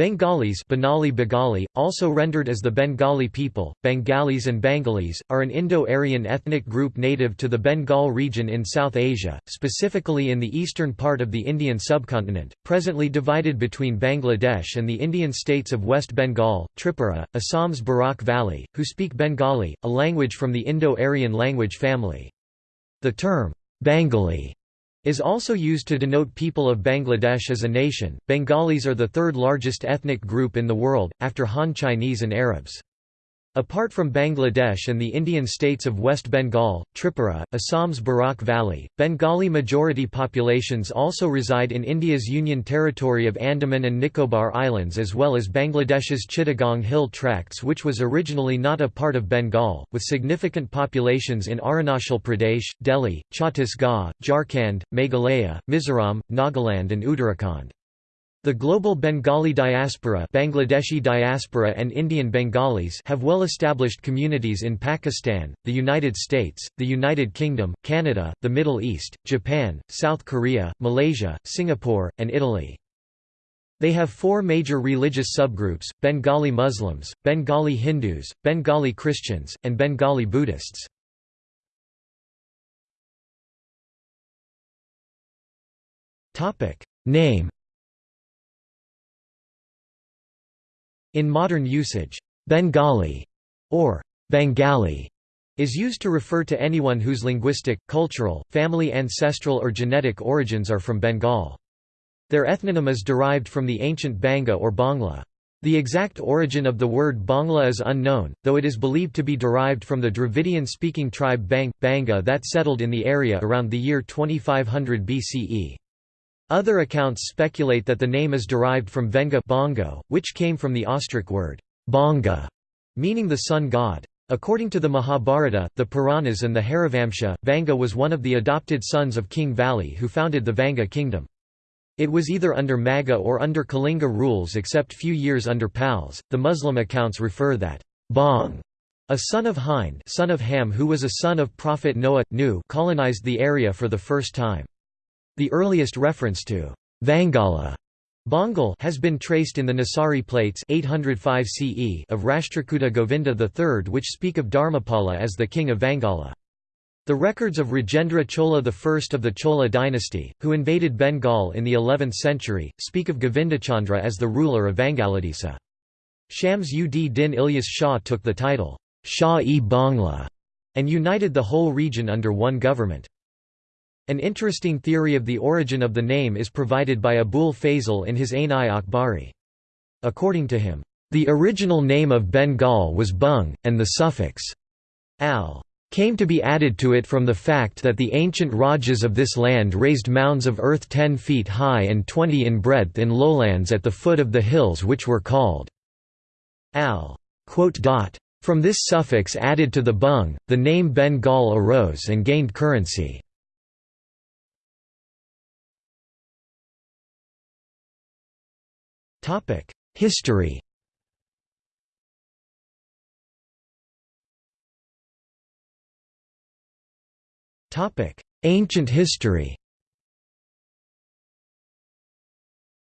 Bengalis Bengali Bengali, also rendered as the Bengali people, Bengalis and Bengalis, are an Indo-Aryan ethnic group native to the Bengal region in South Asia, specifically in the eastern part of the Indian subcontinent, presently divided between Bangladesh and the Indian states of West Bengal, Tripura, Assam's Barak Valley, who speak Bengali, a language from the Indo-Aryan language family. The term, Bengali is also used to denote people of Bangladesh as a nation. Bengalis are the third largest ethnic group in the world, after Han Chinese and Arabs. Apart from Bangladesh and the Indian states of West Bengal, Tripura, Assam's Barak Valley, Bengali majority populations also reside in India's Union Territory of Andaman and Nicobar Islands as well as Bangladesh's Chittagong Hill Tracts which was originally not a part of Bengal, with significant populations in Arunachal Pradesh, Delhi, Chhattisgarh, Jharkhand, Meghalaya, Mizoram, Nagaland and Uttarakhand. The global Bengali diaspora Bangladeshi diaspora and Indian Bengalis have well-established communities in Pakistan, the United States, the United Kingdom, Canada, the Middle East, Japan, South Korea, Malaysia, Singapore, and Italy. They have four major religious subgroups, Bengali Muslims, Bengali Hindus, Bengali Christians, and Bengali Buddhists. Name In modern usage, Bengali or Bengali is used to refer to anyone whose linguistic, cultural, family ancestral or genetic origins are from Bengal. Their ethnonym is derived from the ancient Banga or Bangla. The exact origin of the word Bangla is unknown, though it is believed to be derived from the Dravidian-speaking tribe Bang, Banga that settled in the area around the year 2500 BCE. Other accounts speculate that the name is derived from Venga bongo, which came from the Austric word bonga, meaning the sun god. According to the Mahabharata, the Puranas and the Harivamsa, Vanga was one of the adopted sons of King Vali who founded the Vanga kingdom. It was either under Magha or under Kalinga rules except few years under Pals. The Muslim accounts refer that Bong, a son of Hind son of Ham who was a son of Prophet Noah, Nu colonized the area for the first time. The earliest reference to Vangala has been traced in the Nesari plates 805 CE of Rashtrakuta Govinda III which speak of Dharmapala as the king of Vangala. The records of Rajendra Chola I of the Chola dynasty, who invaded Bengal in the 11th century, speak of Govindachandra as the ruler of Vangaladesa. Shams ud Din Ilyas Shah took the title, Shah-e-Bangla, and united the whole region under one government. An interesting theory of the origin of the name is provided by Abul Fazl in his Ain-i-Akbari. According to him, "...the original name of Bengal was Bung, and the suffix al came to be added to it from the fact that the ancient Rajas of this land raised mounds of earth 10 feet high and 20 in breadth in lowlands at the foot of the hills which were called al. From this suffix added to the Bung, the name Bengal arose and gained currency. History Topic: Ancient history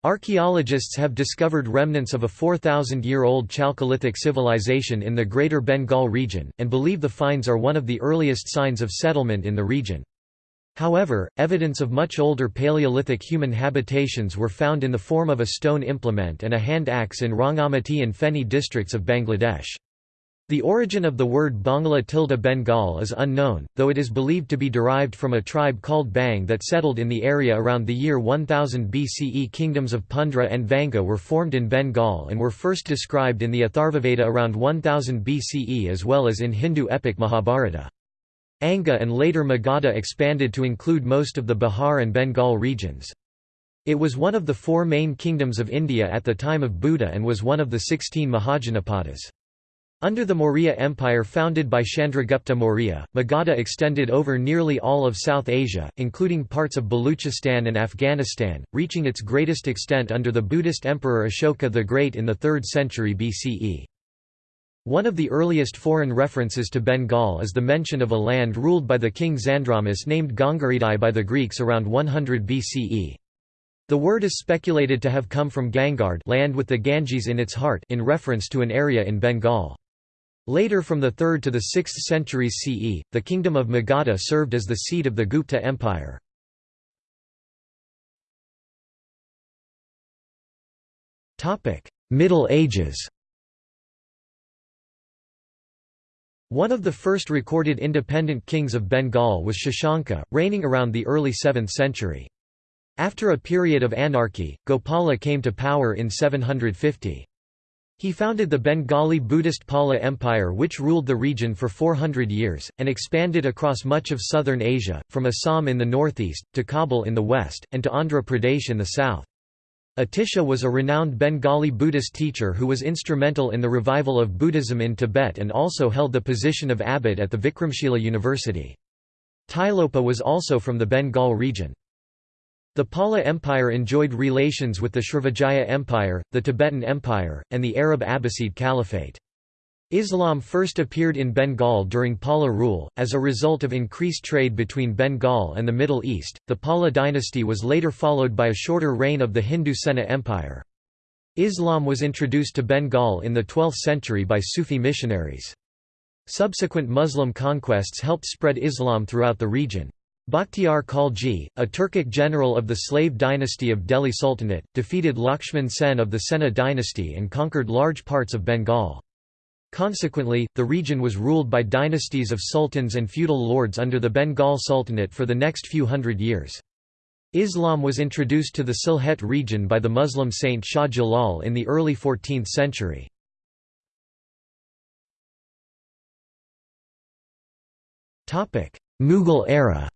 Archaeologists have discovered remnants of a 4,000-year-old Chalcolithic civilization in the Greater Bengal region, and believe the finds are one of the earliest signs of settlement in the region. However, evidence of much older Paleolithic human habitations were found in the form of a stone implement and a hand axe in Rangamati and Feni districts of Bangladesh. The origin of the word Bangla tilde Bengal is unknown, though it is believed to be derived from a tribe called Bang that settled in the area around the year 1000 BCE. Kingdoms of Pundra and Vanga were formed in Bengal and were first described in the Atharvaveda around 1000 BCE as well as in Hindu epic Mahabharata. Anga and later Magadha expanded to include most of the Bihar and Bengal regions. It was one of the four main kingdoms of India at the time of Buddha and was one of the sixteen Mahajanapadas. Under the Maurya Empire founded by Chandragupta Maurya, Magadha extended over nearly all of South Asia, including parts of Baluchistan and Afghanistan, reaching its greatest extent under the Buddhist Emperor Ashoka the Great in the 3rd century BCE. One of the earliest foreign references to Bengal is the mention of a land ruled by the king Xandramus named Gangaridai by the Greeks around 100 BCE. The word is speculated to have come from Gangard land with the Ganges in its heart in reference to an area in Bengal. Later from the 3rd to the 6th centuries CE, the kingdom of Magadha served as the seat of the Gupta Empire. Middle Ages One of the first recorded independent kings of Bengal was Shashanka, reigning around the early 7th century. After a period of anarchy, Gopala came to power in 750. He founded the Bengali Buddhist Pala Empire which ruled the region for 400 years, and expanded across much of southern Asia, from Assam in the northeast, to Kabul in the west, and to Andhra Pradesh in the south. Atisha was a renowned Bengali Buddhist teacher who was instrumental in the revival of Buddhism in Tibet and also held the position of abbot at the Vikramshila University. Tilopa was also from the Bengal region. The Pala Empire enjoyed relations with the Srivijaya Empire, the Tibetan Empire, and the Arab Abbasid Caliphate. Islam first appeared in Bengal during Pala rule, as a result of increased trade between Bengal and the Middle East. The Pala dynasty was later followed by a shorter reign of the Hindu Sena Empire. Islam was introduced to Bengal in the 12th century by Sufi missionaries. Subsequent Muslim conquests helped spread Islam throughout the region. Bakhtiar Khalji, a Turkic general of the slave dynasty of Delhi Sultanate, defeated Lakshman Sen of the Sena dynasty and conquered large parts of Bengal. Consequently, the region was ruled by dynasties of sultans and feudal lords under the Bengal Sultanate for the next few hundred years. Islam was introduced to the Sylhet region by the Muslim saint Shah Jalal in the early 14th century. Mughal era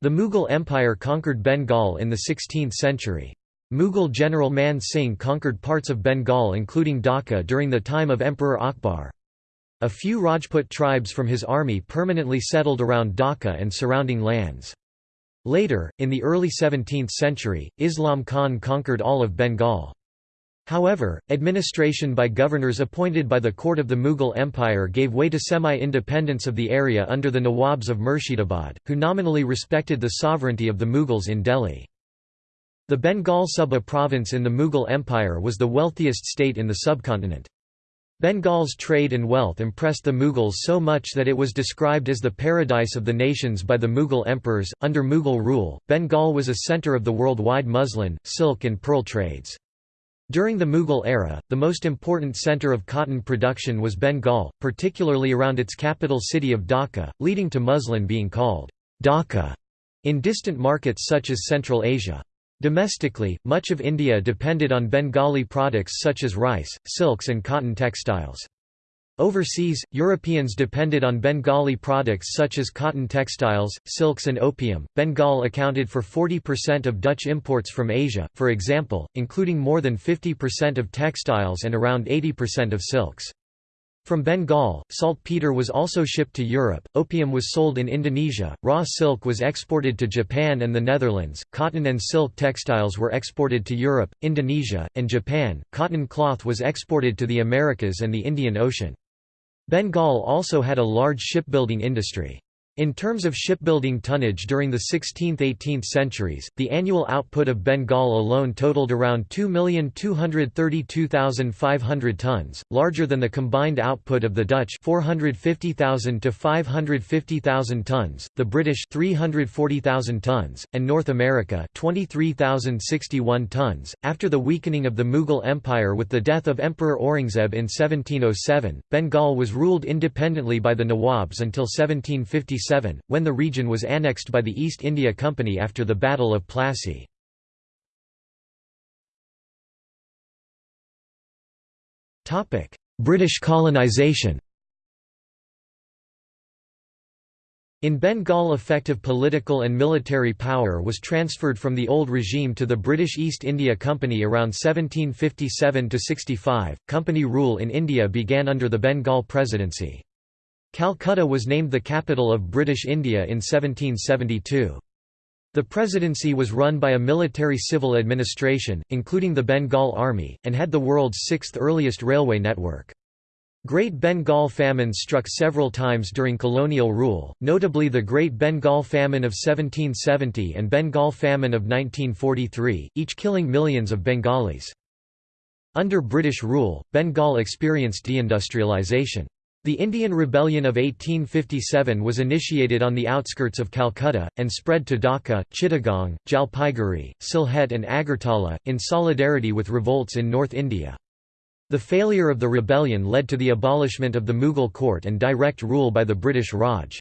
The Mughal Empire conquered Bengal in the 16th century. Mughal general Man Singh conquered parts of Bengal including Dhaka during the time of Emperor Akbar. A few Rajput tribes from his army permanently settled around Dhaka and surrounding lands. Later, in the early 17th century, Islam Khan conquered all of Bengal. However, administration by governors appointed by the court of the Mughal Empire gave way to semi-independence of the area under the Nawabs of Murshidabad, who nominally respected the sovereignty of the Mughals in Delhi. The Bengal Suba province in the Mughal Empire was the wealthiest state in the subcontinent. Bengal's trade and wealth impressed the Mughals so much that it was described as the paradise of the nations by the Mughal emperors. Under Mughal rule, Bengal was a center of the worldwide muslin, silk, and pearl trades. During the Mughal era, the most important centre of cotton production was Bengal, particularly around its capital city of Dhaka, leading to muslin being called Dhaka in distant markets such as Central Asia. Domestically, much of India depended on Bengali products such as rice, silks and cotton textiles. Overseas, Europeans depended on Bengali products such as cotton textiles, silks, and opium. Bengal accounted for 40% of Dutch imports from Asia, for example, including more than 50% of textiles and around 80% of silks. From Bengal, saltpeter was also shipped to Europe, opium was sold in Indonesia, raw silk was exported to Japan and the Netherlands, cotton and silk textiles were exported to Europe, Indonesia, and Japan, cotton cloth was exported to the Americas and the Indian Ocean. Bengal also had a large shipbuilding industry. In terms of shipbuilding tonnage during the 16th–18th centuries, the annual output of Bengal alone totaled around 2,232,500 tons, larger than the combined output of the Dutch 450,000 to 550,000 tons, the British 340,000 tons, and North America 23,061 tons. After the weakening of the Mughal Empire with the death of Emperor Aurangzeb in 1707, Bengal was ruled independently by the Nawabs until 1757 when the region was annexed by the East India Company after the Battle of Plassey. British colonisation In Bengal effective political and military power was transferred from the old regime to the British East India Company around 1757–65. Company rule in India began under the Bengal Presidency. Calcutta was named the capital of British India in 1772. The presidency was run by a military civil administration, including the Bengal Army, and had the world's sixth earliest railway network. Great Bengal famines struck several times during colonial rule, notably the Great Bengal Famine of 1770 and Bengal Famine of 1943, each killing millions of Bengalis. Under British rule, Bengal experienced deindustrialisation. The Indian Rebellion of 1857 was initiated on the outskirts of Calcutta, and spread to Dhaka, Chittagong, Jalpaiguri, Sylhet and Agartala, in solidarity with revolts in North India. The failure of the rebellion led to the abolishment of the Mughal court and direct rule by the British Raj.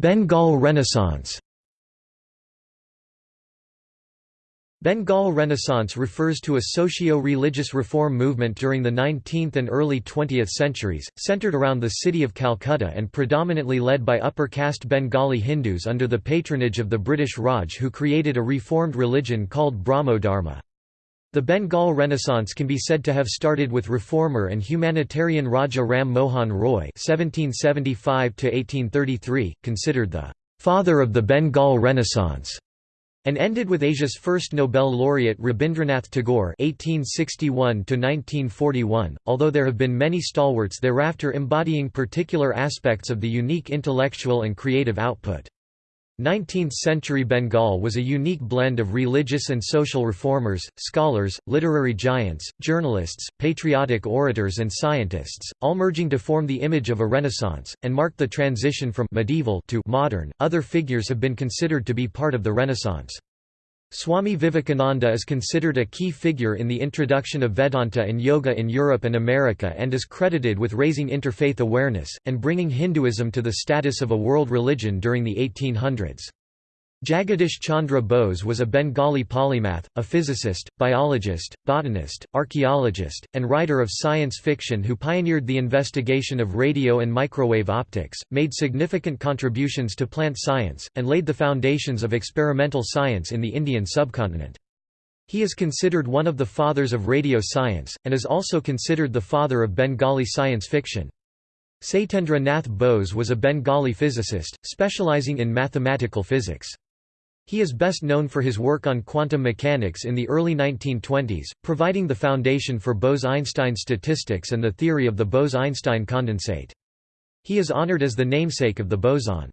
Bengal Renaissance Bengal Renaissance refers to a socio-religious reform movement during the 19th and early 20th centuries, centered around the city of Calcutta and predominantly led by upper-caste Bengali Hindus under the patronage of the British Raj who created a reformed religion called Brahmo Dharma. The Bengal Renaissance can be said to have started with reformer and humanitarian Raja Ram Mohan Roy (1775–1833), considered the father of the Bengal Renaissance and ended with Asia's first Nobel laureate Rabindranath Tagore (1861–1941). Although there have been many stalwarts thereafter embodying particular aspects of the unique intellectual and creative output. 19th-century Bengal was a unique blend of religious and social reformers, scholars, literary giants, journalists, patriotic orators and scientists, all merging to form the image of a renaissance, and marked the transition from medieval to modern. Other figures have been considered to be part of the Renaissance. Swami Vivekananda is considered a key figure in the introduction of Vedanta and Yoga in Europe and America and is credited with raising interfaith awareness, and bringing Hinduism to the status of a world religion during the 1800s. Jagadish Chandra Bose was a Bengali polymath, a physicist, biologist, botanist, archaeologist, and writer of science fiction who pioneered the investigation of radio and microwave optics, made significant contributions to plant science, and laid the foundations of experimental science in the Indian subcontinent. He is considered one of the fathers of radio science, and is also considered the father of Bengali science fiction. Satyendra Nath Bose was a Bengali physicist, specializing in mathematical physics. He is best known for his work on quantum mechanics in the early 1920s, providing the foundation for Bose–Einstein statistics and the theory of the Bose–Einstein condensate. He is honored as the namesake of the boson.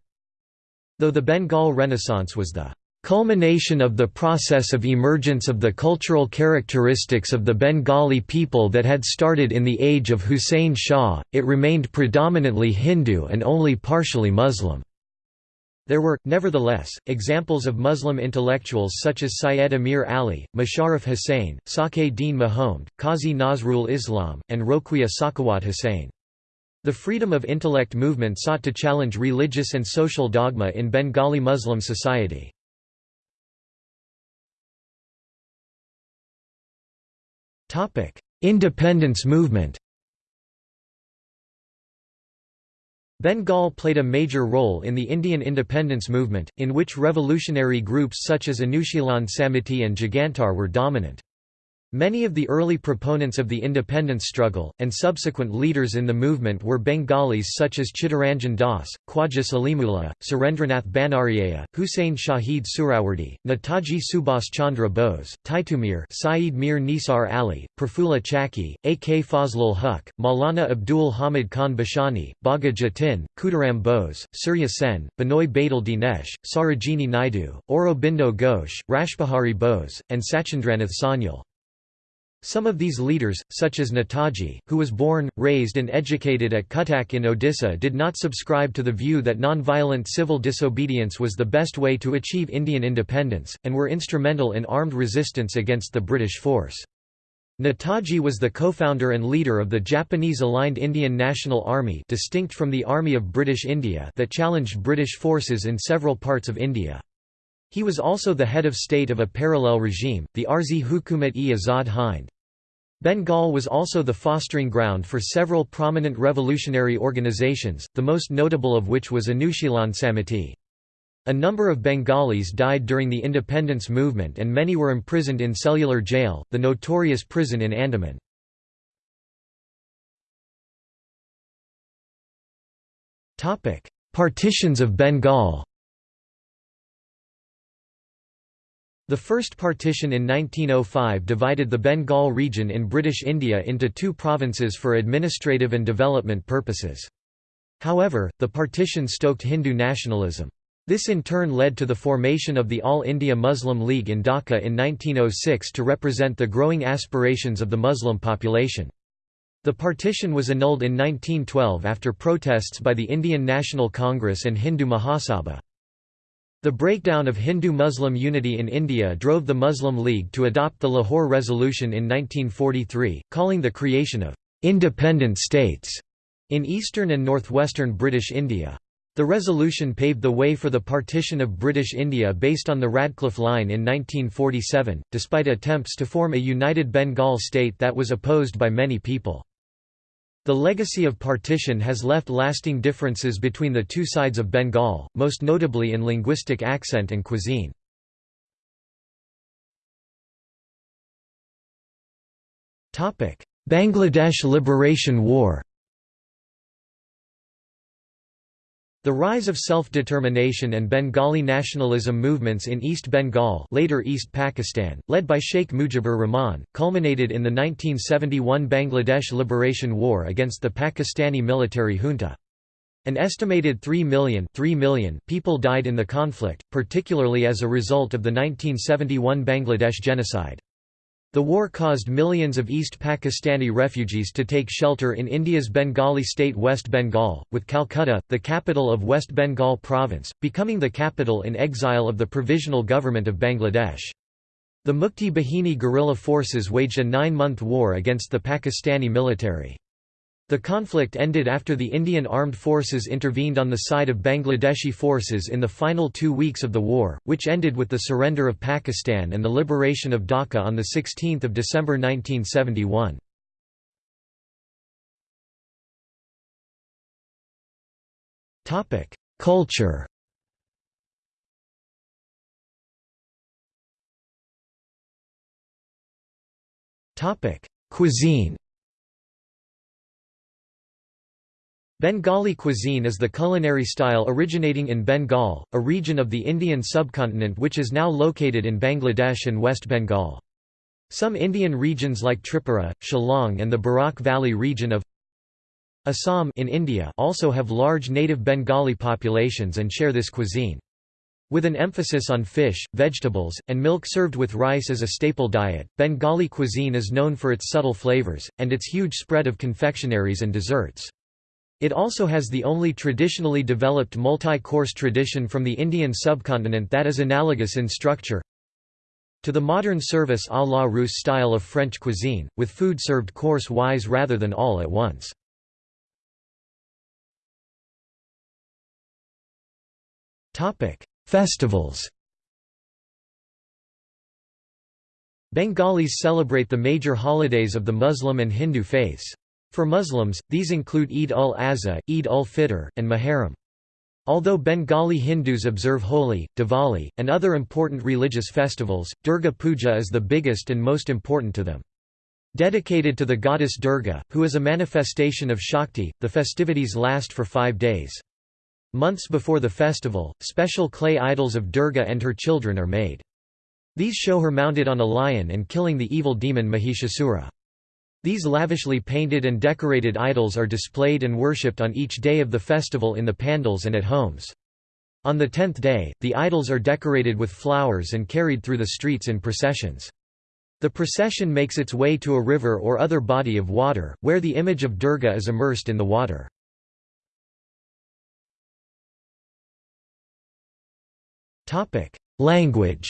Though the Bengal Renaissance was the culmination of the process of emergence of the cultural characteristics of the Bengali people that had started in the age of Hussein Shah, it remained predominantly Hindu and only partially Muslim. There were, nevertheless, examples of Muslim intellectuals such as Syed Amir Ali, Musharraf Hussain, Sake Dean Mahomed, Kazi Nazrul Islam, and Roquia Sakhawat Hussain. The freedom of intellect movement sought to challenge religious and social dogma in Bengali Muslim society. Independence movement Bengal played a major role in the Indian independence movement, in which revolutionary groups such as Anushilan Samiti and Jugantar were dominant. Many of the early proponents of the independence struggle, and subsequent leaders in the movement were Bengalis such as Chittaranjan Das, Khwaja Salimullah, Surendranath Banerjea, Hussein Shahid Suhrawardy, Netaji Subhas Chandra Bose, Titumir Saeed Mir Nisar Ali, Prafulla Chaki, A. K. Fazlul Huq, Maulana Abdul Hamid Khan Bashani, Bagha Jatin, Khudiram Bose, Surya Sen, Binoy Badal Dinesh, Sarojini Naidu, Aurobindo Ghosh, Rashbihari Bose, and Sachindranath Sanyal. Some of these leaders, such as Netaji, who was born, raised and educated at Cuttack in Odisha did not subscribe to the view that non-violent civil disobedience was the best way to achieve Indian independence, and were instrumental in armed resistance against the British force. Netaji was the co-founder and leader of the Japanese-aligned Indian National Army distinct from the Army of British India that challenged British forces in several parts of India. He was also the head of state of a parallel regime, the Arzi Hukumat-e-Azad Hind. Bengal was also the fostering ground for several prominent revolutionary organizations, the most notable of which was Anushilan Samiti. A number of Bengalis died during the independence movement and many were imprisoned in Cellular Jail, the notorious prison in Andaman. Partitions of Bengal The first partition in 1905 divided the Bengal region in British India into two provinces for administrative and development purposes. However, the partition stoked Hindu nationalism. This in turn led to the formation of the All India Muslim League in Dhaka in 1906 to represent the growing aspirations of the Muslim population. The partition was annulled in 1912 after protests by the Indian National Congress and Hindu Mahasabha. The breakdown of Hindu-Muslim unity in India drove the Muslim League to adopt the Lahore Resolution in 1943, calling the creation of «independent states» in eastern and northwestern British India. The resolution paved the way for the partition of British India based on the Radcliffe Line in 1947, despite attempts to form a united Bengal state that was opposed by many people. The legacy of partition has left lasting differences between the two sides of Bengal, most notably in linguistic accent and cuisine. Bangladesh Liberation War The rise of self-determination and Bengali nationalism movements in East Bengal later East Pakistan, led by Sheikh Mujibur Rahman, culminated in the 1971 Bangladesh Liberation War against the Pakistani military junta. An estimated 3 million, 3 million people died in the conflict, particularly as a result of the 1971 Bangladesh genocide. The war caused millions of East Pakistani refugees to take shelter in India's Bengali state West Bengal, with Calcutta, the capital of West Bengal province, becoming the capital in exile of the Provisional Government of Bangladesh. The Mukti Bahini guerrilla forces waged a nine-month war against the Pakistani military. The conflict ended after the Indian Armed Forces intervened on the side of Bangladeshi forces in the final two weeks of the war, which ended with the surrender of Pakistan and the liberation of Dhaka on 16 December 1971. Culture Cuisine Bengali cuisine is the culinary style originating in Bengal, a region of the Indian subcontinent which is now located in Bangladesh and West Bengal. Some Indian regions like Tripura, Shillong and the Barak Valley region of Assam in India also have large native Bengali populations and share this cuisine. With an emphasis on fish, vegetables, and milk served with rice as a staple diet, Bengali cuisine is known for its subtle flavors, and its huge spread of confectionaries and desserts. It also has the only traditionally developed multi-course tradition from the Indian subcontinent that is analogous in structure to the modern service à la Russe style of French cuisine, with food served course-wise rather than all at once. Festivals Bengalis celebrate the major holidays of the Muslim and Hindu faiths. For Muslims, these include Eid ul-Azha, Eid ul-Fitr, and Muharram. Although Bengali Hindus observe Holi, Diwali, and other important religious festivals, Durga Puja is the biggest and most important to them. Dedicated to the goddess Durga, who is a manifestation of Shakti, the festivities last for five days. Months before the festival, special clay idols of Durga and her children are made. These show her mounted on a lion and killing the evil demon Mahishasura. These lavishly painted and decorated idols are displayed and worshipped on each day of the festival in the pandals and at homes. On the tenth day, the idols are decorated with flowers and carried through the streets in processions. The procession makes its way to a river or other body of water, where the image of Durga is immersed in the water. Language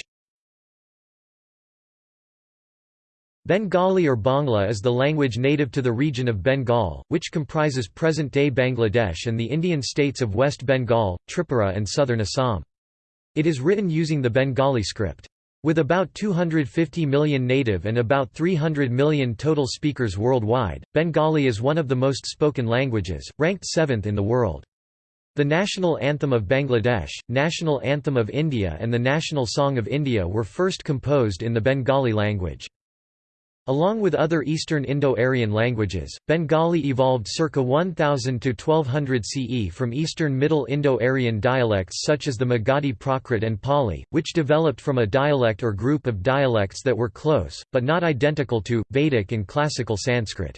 Bengali or Bangla is the language native to the region of Bengal, which comprises present-day Bangladesh and the Indian states of West Bengal, Tripura and southern Assam. It is written using the Bengali script. With about 250 million native and about 300 million total speakers worldwide, Bengali is one of the most spoken languages, ranked seventh in the world. The national anthem of Bangladesh, national anthem of India and the national song of India were first composed in the Bengali language. Along with other Eastern Indo-Aryan languages, Bengali evolved circa 1000 to 1200 CE from Eastern Middle Indo-Aryan dialects such as the Magadhi Prakrit and Pali, which developed from a dialect or group of dialects that were close, but not identical to, Vedic and Classical Sanskrit.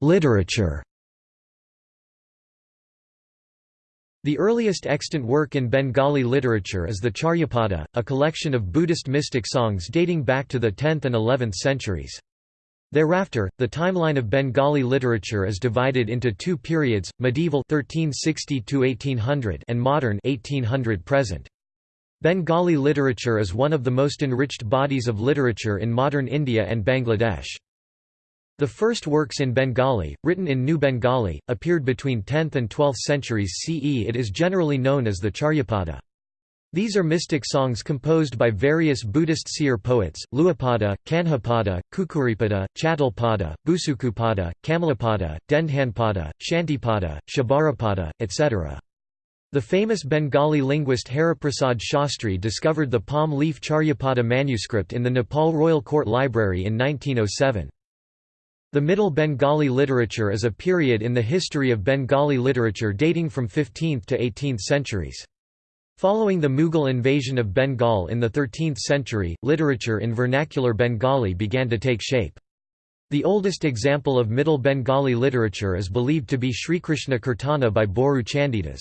Literature The earliest extant work in Bengali literature is the Charyapada, a collection of Buddhist mystic songs dating back to the 10th and 11th centuries. Thereafter, the timeline of Bengali literature is divided into two periods, medieval 1360 and modern 1800 present. Bengali literature is one of the most enriched bodies of literature in modern India and Bangladesh. The first works in Bengali, written in New Bengali, appeared between 10th and 12th centuries CE It is generally known as the Charyapada. These are mystic songs composed by various Buddhist seer poets, Luapada, Kanhapada, Kukuripada, Chattalpada, Busukupada, Kamalapada, Dendhanpada, Shantipada, Shabarapada, etc. The famous Bengali linguist Haraprasad Shastri discovered the palm leaf Charyapada manuscript in the Nepal Royal Court Library in 1907. The Middle Bengali literature is a period in the history of Bengali literature dating from 15th to 18th centuries. Following the Mughal invasion of Bengal in the 13th century, literature in vernacular Bengali began to take shape. The oldest example of Middle Bengali literature is believed to be Srikrishna Kirtana by Boru Chandidas.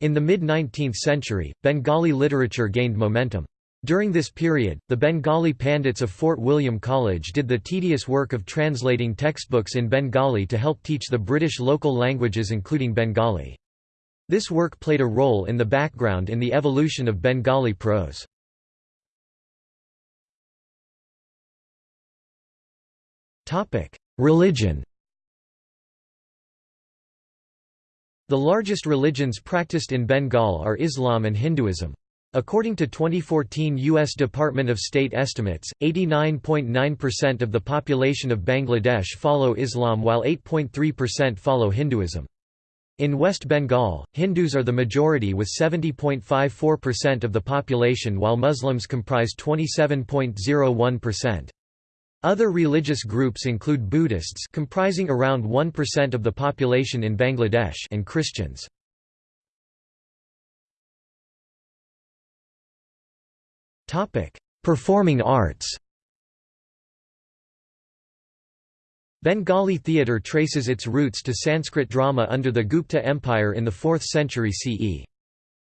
In the mid-19th century, Bengali literature gained momentum. During this period, the Bengali Pandits of Fort William College did the tedious work of translating textbooks in Bengali to help teach the British local languages including Bengali. This work played a role in the background in the evolution of Bengali prose. Religion The largest religions practiced in Bengal are Islam and Hinduism. According to 2014 U.S. Department of State estimates, 89.9% of the population of Bangladesh follow Islam while 8.3% follow Hinduism. In West Bengal, Hindus are the majority with 70.54% of the population while Muslims comprise 27.01%. Other religious groups include Buddhists comprising around 1% of the population in Bangladesh and Christians. Performing arts Bengali theatre traces its roots to Sanskrit drama under the Gupta Empire in the 4th century CE.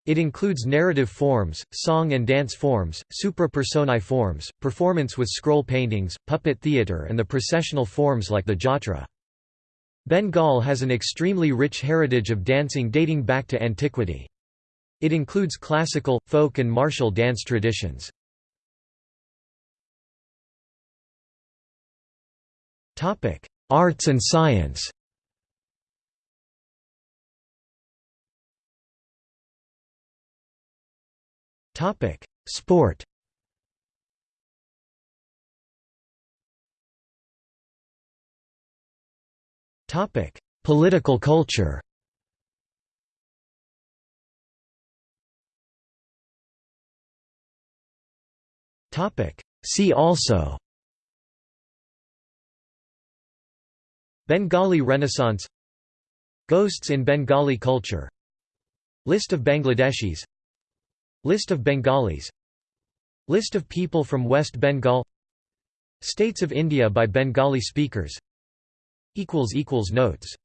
It includes narrative forms, song and dance forms, supra-personae forms, performance with scroll paintings, puppet theatre and the processional forms like the jatra. Bengal has an extremely rich heritage of dancing dating back to antiquity. It includes classical, folk and martial dance traditions. Arts and science. Topic: Sport. Topic: Political culture Topic. See also. Bengali Renaissance. Ghosts in Bengali culture. List of Bangladeshis. List of Bengalis. List of people from West Bengal. States of India by Bengali speakers. Notes